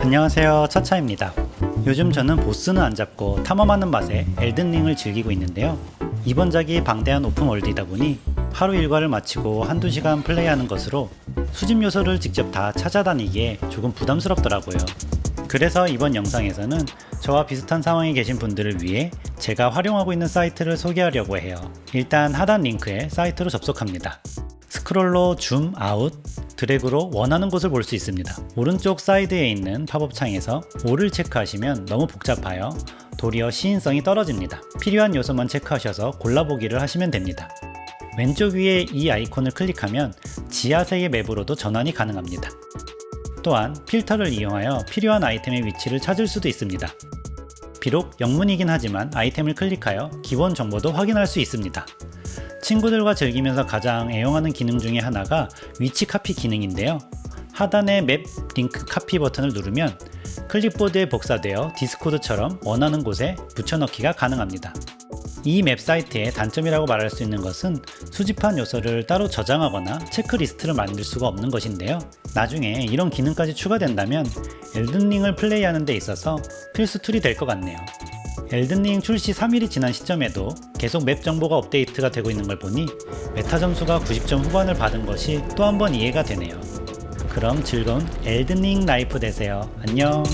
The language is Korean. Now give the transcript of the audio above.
안녕하세요. 차차입니다. 요즘 저는 보스는 안 잡고 탐험하는 맛에 엘든링을 즐기고 있는데요. 이번 작이 방대한 오픈월드이다 보니 하루 일과를 마치고 한두 시간 플레이하는 것으로 수집 요소를 직접 다 찾아다니기에 조금 부담스럽더라고요. 그래서 이번 영상에서는 저와 비슷한 상황에 계신 분들을 위해 제가 활용하고 있는 사이트를 소개하려고 해요. 일단 하단 링크에 사이트로 접속합니다. 스크롤로 줌 아웃 드래그로 원하는 곳을 볼 수 있습니다. 오른쪽 사이드에 있는 팝업 창에서 all을 체크하시면 너무 복잡하여 도리어 시인성이 떨어집니다. 필요한 요소만 체크하셔서 골라보기를 하시면 됩니다. 왼쪽 위에 이 아이콘을 클릭하면 지하세계 map으로도 전환이 가능합니다. 또한 필터를 이용하여 필요한 아이템의 위치를 찾을 수도 있습니다. 비록 영문이긴 하지만 아이템을 클릭하여 기본 정보도 확인할 수 있습니다. 친구들과 즐기면서 가장 애용하는 기능 중에 하나가 위치 카피 기능인데요. 하단의 map 링크 카피 버튼을 누르면 클립보드에 복사되어 디스코드처럼 원하는 곳에 붙여넣기가 가능합니다. 이 map 사이트의 단점이라고 말할 수 있는 것은 수집한 요소를 따로 저장하거나 체크리스트를 만들 수가 없는 것인데요. 나중에 이런 기능까지 추가된다면 엘든링을 플레이하는 데 있어서 필수 tool이 될 것 같네요. 엘든링 출시 3일이 지난 시점에도 계속 map 정보가 업데이트가 되고 있는 걸 보니 메타 점수가 90점 후반을 받은 것이 또 한 번 이해가 되네요. 그럼 즐거운 엘든링 life 되세요. 안녕